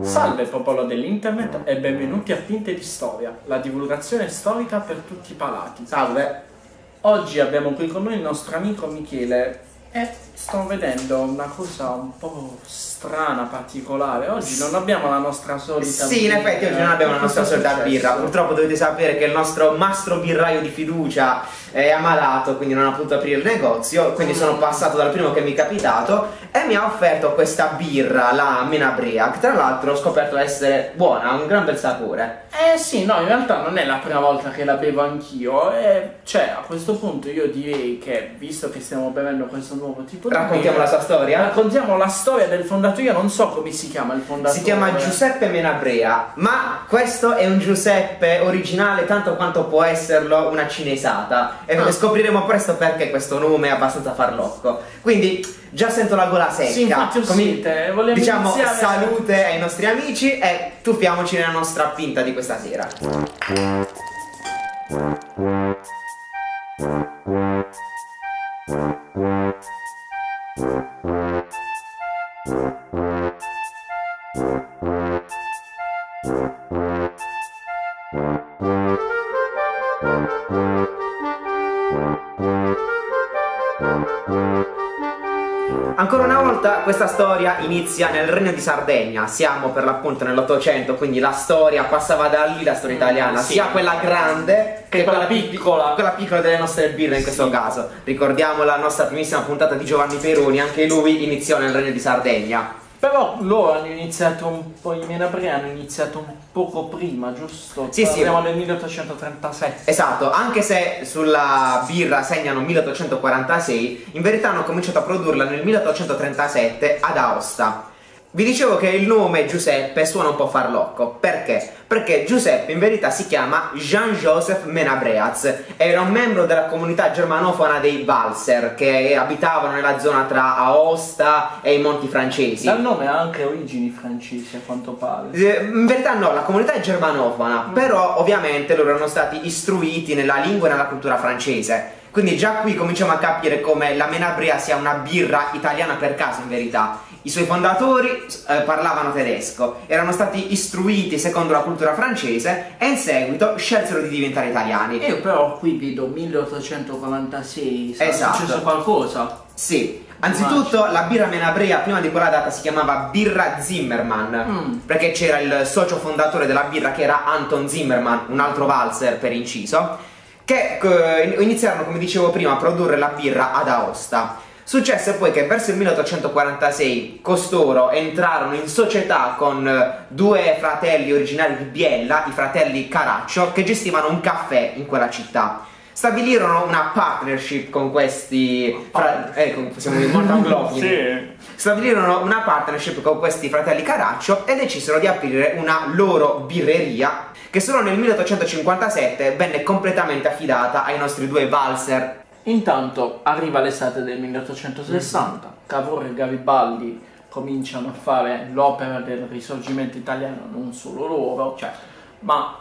Salve popolo dell'internet e benvenuti a Tinte di Storia, la divulgazione storica per tutti i palati. Salve! Oggi abbiamo qui con noi il nostro amico Michele e sto vedendo una cosa un po' strana, particolare. Oggi non abbiamo la nostra solita Sì, in effetti oggi non abbiamo la nostra solita birra. Purtroppo dovete sapere che il nostro mastro birraio di fiducia è ammalato, quindi non ha potuto aprire il negozio. Quindi sono passato dal primo che mi è capitato e mi ha offerto questa birra, la Menabrea, che tra l'altro ho scoperto essere buona, ha un gran bel sapore. Eh sì, no, in realtà non è la prima volta che la bevo anch'io. E cioè, a questo punto io direi che, visto che stiamo bevendo questo nuovo tipo di Raccontiamo birra, la sua storia? Raccontiamo la storia del fondatore. Io non so come si chiama il fondatore. Si chiama Giuseppe Menabrea, ma questo è un Giuseppe originale tanto quanto può esserlo una cinesata. E Ah. scopriremo presto perché questo nome è abbastanza farlocco. Quindi già sento la gola secca. Sì, infatti Comi- sete, volevo diciamo iniziare- salute ai nostri amici e tuffiamoci nella nostra pinta di questa sera. Questa storia inizia nel regno di Sardegna, siamo per l'appunto nell'Ottocento, quindi la storia passava da lì, la storia italiana, sì. sia quella grande Che quella pi- piccola. quella piccola delle nostre birre in questo Sì. caso. Ricordiamo la nostra primissima puntata di Giovanni Peroni, anche lui iniziò nel regno di Sardegna. Però loro hanno iniziato un po', i Menabrea hanno iniziato un poco prima, giusto? Sì, sì. Parliamo del 1837. Esatto, anche se sulla birra segnano 1846, in verità hanno cominciato a produrla nel 1837 ad Aosta. Vi dicevo che il nome Giuseppe suona un po' farlocco, perché? Perché Giuseppe in verità si chiama Jean-Joseph Menabreaz, era un membro della comunità germanofona dei Walser, che abitavano nella zona tra Aosta e i Monti Francesi. Dal nome ha anche origini francesi, a quanto pare. Eh, In verità no, la comunità è germanofona, però ovviamente loro erano stati istruiti nella lingua e nella cultura francese. Quindi già qui cominciamo a capire come la Menabrea sia una birra italiana per caso in verità. I suoi fondatori eh, parlavano tedesco, erano stati istruiti secondo la cultura francese e in seguito scelsero di diventare italiani. Io però qui vedo 1846, sarà Esatto. successo qualcosa? Sì, anzitutto la birra Menabrea prima di quella data si chiamava birra Zimmermann Mm. perché c'era il socio fondatore della birra che era Anton Zimmermann, un altro valzer per inciso, che eh, iniziarono come dicevo prima a produrre la birra ad Aosta. Successe poi che verso il 1846 costoro entrarono in società con eh, due fratelli originari di Biella, i fratelli Caraccio, che gestivano un caffè in quella città. Stabilirono una partnership con questi fra- eh, con- siamo molto anglofoni. Sì. Stabilirono una partnership con questi fratelli Caraccio e decisero di aprire una loro birreria che solo nel 1857 venne completamente affidata ai nostri due valser Intanto arriva l'estate del 1860, Cavour e Garibaldi cominciano a fare l'opera del risorgimento italiano, non solo loro, Cioè, ma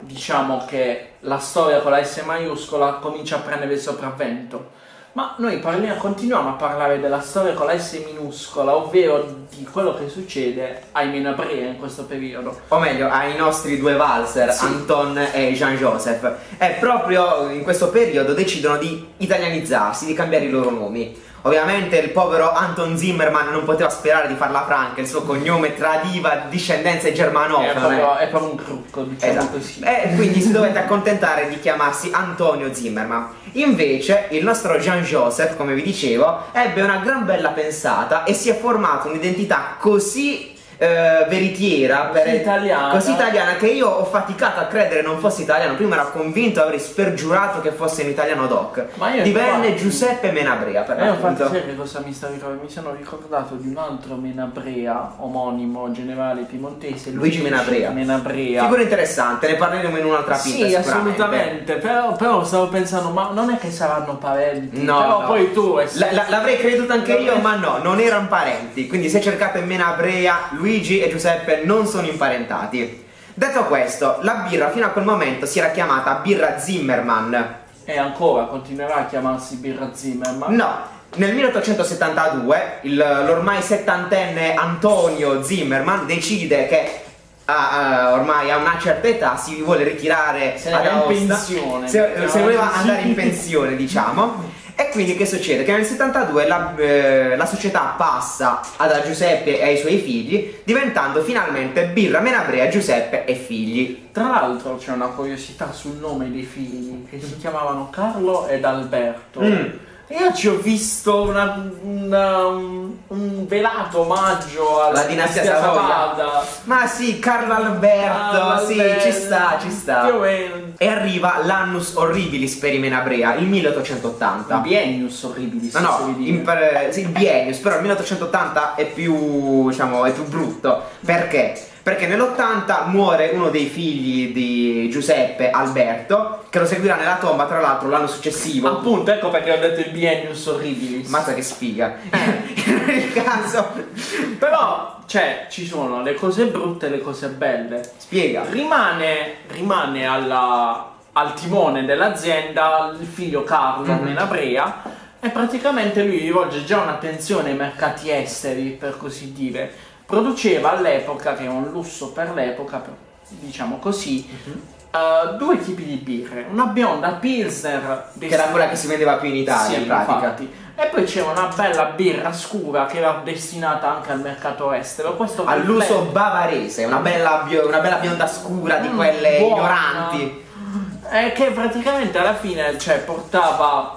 diciamo che la storia con la S maiuscola comincia a prendere il sopravvento. Ma noi parliamo, continuiamo a parlare della storia con la S minuscola, ovvero di quello che succede ai Menabrea in questo periodo. o meglio ai nostri due valser Sì. Anton e Jean-Joseph e proprio in questo periodo decidono di italianizzarsi, di cambiare i loro nomi. Ovviamente il povero Anton Zimmermann non poteva sperare di farla franca, il suo cognome tradiva discendenze È germanofone. proprio, è proprio un trucco, diciamo Esatto. così. E quindi si dovette accontentare di chiamarsi Antonio Zimmerman. Invece, il nostro Jean-Joseph, come vi dicevo, ebbe una gran bella pensata e si è formata un'identità così eh, veritiera, Così italiana. così italiana che io ho faticato a credere non fosse italiano. Prima ero convinto, avrei spergiurato che fosse in italiano doc. Ma io Divenne infatti- Giuseppe Menabrea per E Eh, infatti sai cosa mi sta ricordando? Mi sono ricordato di un altro Menabrea, omonimo generale piemontese, Luigi Menabrea. Menabrea. Figura interessante, ne parleremo in un'altra pinta Sì, assolutamente, però, però stavo pensando, ma non è che saranno parenti? No, però no. poi tu... eh, La- la- l'avrei creduto anche io, ma no, non erano parenti. Quindi se cercate Menabrea, Luigi e Giuseppe non sono imparentati. Detto questo, la birra fino a quel momento si era chiamata birra Zimmerman. E ancora continuerà a chiamarsi Birra Zimmerman. No, Nel 1872 il- l'ormai settantenne Antonio Zimmerman decide che ah, ah, ormai a una certa età si vuole ritirare Se ad Aosta. pensione, se, mettiamola se voleva andare in pensione diciamo e quindi che succede? Che nel 72 la, eh, la società passa ad Giuseppe e ai suoi figli diventando finalmente Birra Menabrea Giuseppe e figli Tra l'altro c'è una curiosità sul nome dei figli che si chiamavano Carlo ed Alberto. Mm. Io ci ho visto una- una- un, un velato omaggio alla La dinastia Savoia. Ma sì Carlo Alberto Ah, sì vabbè. ci sta ci sta Più o meno. e arriva l'annus horribilis per i Menabrea il 1880 Biennius orribili, No, no, per- sì, il biennius, però il 1880 è più, diciamo, è più brutto. Perché? Perché nell'80 muore uno dei figli di Giuseppe, Alberto, che lo seguirà nella tomba, tra l'altro, l'anno successivo. Appunto, ecco perché ho detto il biennius orribilis. Mazza che sfiga. Nel caso, Però, cioè, ci sono le cose brutte e le cose belle. spiega. Rimane, rimane alla- al timone dell'azienda il figlio Carlo Mhm. Menabrea e praticamente lui rivolge già un'attenzione ai mercati esteri, per così dire. Produceva all'epoca, che è un lusso per l'epoca, diciamo così, Mhm. eh, due tipi di birre. Una bionda Pilsner, Che era quella che si vendeva più in Italia, sì, in pratica. infatti. E poi c'è una bella birra scura che era destinata anche al mercato estero. All'uso bavarese, una bella, una bella bionda scura di Mm, quelle buona. ignoranti. Eh, che praticamente alla fine cioè, portava,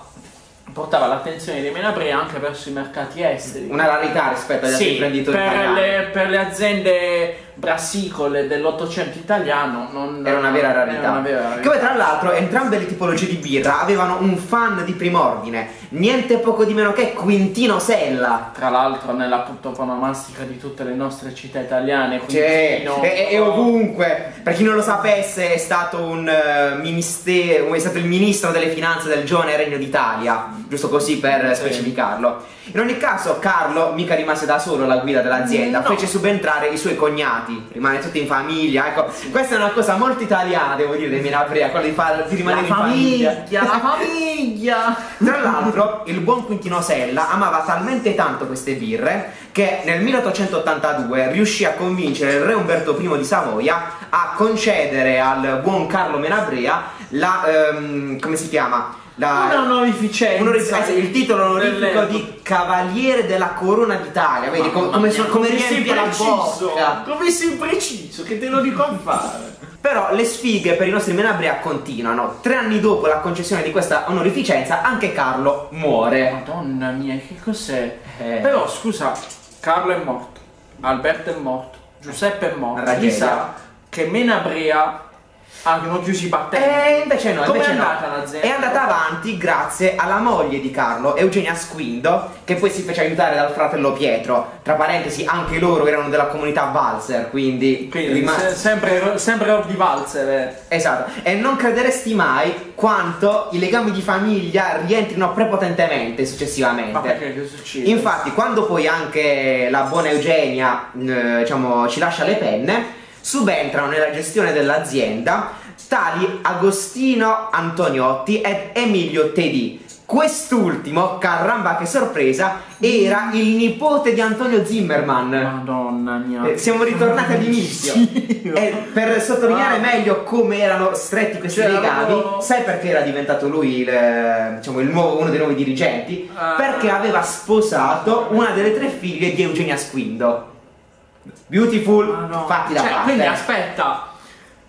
portava l'attenzione dei Menabrea anche verso i mercati esteri. Una rarità rispetto agli altri Sì, imprenditori per italiani. le, per le aziende brassicole dell'Ottocento italiano non, Era una vera rarità. era una vera Che rarità. poi tra l'altro entrambe le tipologie di birra avevano un fan di prim'ordine, niente poco di meno che Quintino Sella. Tra l'altro nella toponomastica di tutte le nostre città italiane, Cioè, Quintino, e, e ovunque, per chi non lo sapesse, è stato un eh, ministero, è stato il ministro delle finanze del giovane Regno d'Italia, giusto così per Sì. specificarlo. In ogni caso, Carlo mica rimase da solo alla guida dell'azienda, No. fece subentrare i suoi cognati, rimane tutto in famiglia. Ecco, questa è una cosa molto italiana, devo dire, dei Minaprea, quello di, far, di rimanere la in famiglia. famiglia, la famiglia! Tra l'altro, il buon Quintino Sella amava talmente tanto queste birre che nel 1882 riuscì a convincere il re Umberto I di Savoia a concedere al buon Carlo Menabrea la. ehm, come si chiama? La, Una onorificenza. onorificenza, il titolo onorifico di Cavaliere della Corona d'Italia. Vedi com- come, so- come sei riempie la preciso, bocca. come sei preciso, che te lo dico a fare. Però le sfighe per i nostri Menabrea continuano. Tre anni dopo la concessione di questa onorificenza, anche Carlo muore. Madonna mia, che cos'è? Eh. Però scusa, Carlo è morto, Alberto è morto, Giuseppe è morto. Tragedia. Chi sa che Menabrea hanno chiuso i battenti. E invece no, Come invece è no. andata l'azienda? È andata avanti grazie alla moglie di Carlo, Eugenia Squindo, che poi si fece aiutare dal fratello Pietro. Tra parentesi, anche loro erano della comunità Valser, quindi, Quindi se- sempre, sempre di Valzer. eh. Esatto, e non crederesti mai quanto i legami di famiglia rientrino prepotentemente successivamente. Ma perché che succede? Infatti, quando poi anche la buona Eugenia eh, diciamo, ci lascia le penne, subentrano nella gestione dell'azienda tali Agostino Antoniotti ed Emilio Tedì. Quest'ultimo, caramba che sorpresa, era il nipote di Antonio Zimmerman. Madonna mia. Eh, siamo ritornati all'inizio. Dio. E per sottolineare Ah. meglio come erano stretti questi Cioè, legami, avevo- sai perché era diventato lui il, eh, diciamo, il nuovo- uno dei nuovi dirigenti? Ah. Perché aveva sposato una delle tre figlie di Eugenia Squindo. Beautiful, Ah, no. fatti da Cioè, parte. Quindi aspetta.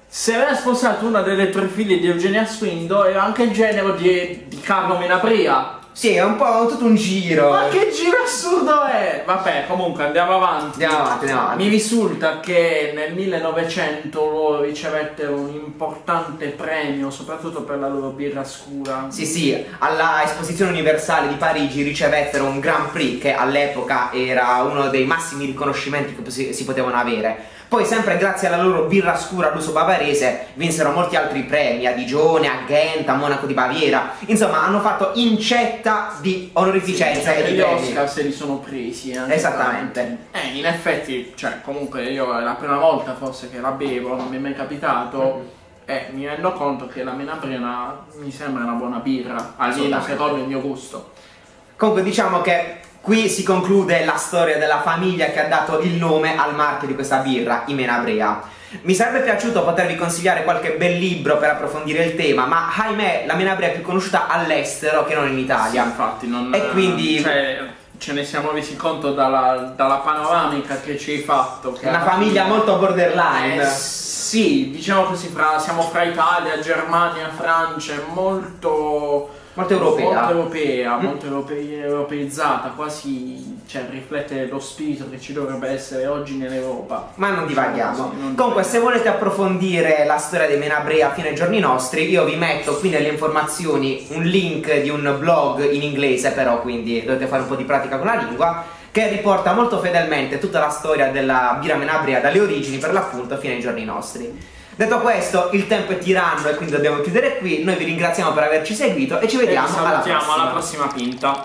Se aveva sposato una delle tre figlie di Eugenia Squindo era anche il genero di, di Carlo Menapria. Sì, è un po' tutto un giro. Ma che giro assurdo è? Vabbè, comunque andiamo avanti. Andiamo avanti, andiamo avanti. Mi risulta che nel 1900 loro ricevettero un importante premio, soprattutto per la loro birra scura. Sì, sì, alla Esposizione Universale di Parigi ricevettero un Grand Prix che all'epoca era uno dei massimi riconoscimenti che si, si potevano avere. Poi, sempre grazie alla loro birra scura all'uso bavarese, vinsero molti altri premi a Digione, a Ghent, a Monaco di Baviera. Insomma, hanno fatto incetta di onorificenza e Sì, di gli premi. Oscar se li sono presi anche Esattamente. Eh, in effetti, cioè, comunque io è la prima volta forse che la bevo, non mi è mai capitato. E mi rendo conto che la una- mi sembra una buona birra, almeno secondo il mio gusto. Comunque diciamo che qui si conclude la storia della famiglia che ha dato il nome al marchio di questa birra, i Menabrea. Mi sarebbe piaciuto potervi consigliare qualche bel libro per approfondire il tema, ma ahimè la Menabrea è più conosciuta all'estero che non in Italia. Sì, infatti non... E quindi... Cioè, ce ne siamo resi conto dalla, dalla panoramica che ci hai fatto. Una famiglia molto borderline. Eh, sì, diciamo così, fra, siamo fra Italia, Germania, Francia, molto... Molto europea. Molto europea, mm. molto europe- europeizzata, quasi cioè, riflette lo spirito che ci dovrebbe essere oggi nell'Europa. Ma non divaghiamo. Sì, non Comunque, se volete approfondire la storia dei Menabrea fino ai giorni nostri, io vi metto qui nelle informazioni un link di un blog in inglese, però, quindi dovete fare un po' di pratica con la lingua che riporta molto fedelmente tutta la storia della birra Menabrea dalle origini per l'appunto fino ai giorni nostri. Detto questo, il tempo è tiranno e quindi dobbiamo chiudere qui. Noi vi ringraziamo per averci seguito e ci vediamo e alla prossima. alla prossima pinta.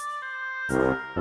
Yeah.